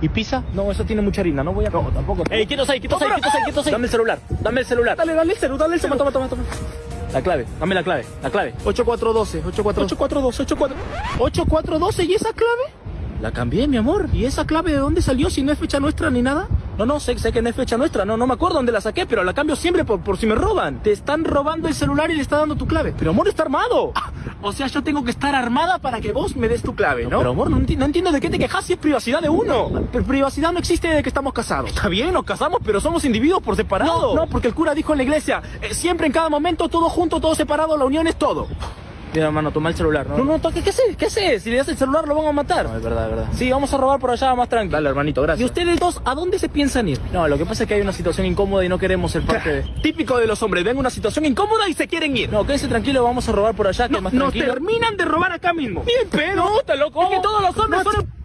¿Y pizza? No, eso tiene mucha harina, no voy a... No, tampoco. Ey, quietos ahí, quietos ahí, quietos ahí, quietos ahí. Dame el celular, dame el celular. Dale, dale el celular, dale el celular. Toma, toma, toma, toma. La clave, dame la clave, la clave. 8412, 8412, 84... 8412, ¿y esa clave? La cambié, mi amor. ¿Y esa clave de dónde salió si no es fecha nuestra ni nada? No, no, sé, sé que no es fecha nuestra. No, no me acuerdo dónde la saqué, pero la cambio siempre por, por si me roban. Te están robando el celular y le está dando tu clave. Pero amor, está armado. Ah, o sea, yo tengo que estar armada para que vos me des tu clave, ¿no? pero amor, no, enti- no entiendo de qué te quejas si es privacidad de uno. Pero privacidad no existe de que estamos casados. Está bien, nos casamos, pero somos individuos por separado. No, no, porque el cura dijo en la iglesia, eh, siempre en cada momento, todo junto, todo separado, la unión es todo. Mira, hermano, toma el celular, ¿no? No, no, toque, ¿qué haces? ¿Qué haces? Si le das el celular lo van a matar. No, es verdad, es verdad. Sí, vamos a robar por allá más tranquilo. Dale, hermanito, gracias. ¿Y ustedes dos a dónde se piensan ir? No, lo que pasa es que hay una situación incómoda y no queremos ser parte de... Típico de los hombres, ven una situación incómoda y se quieren ir. No, quédese tranquilo, vamos a robar por allá, que más nos tranquilo. terminan de robar acá mismo. Bien, pero... No, está loco. Es que todos los hombres son...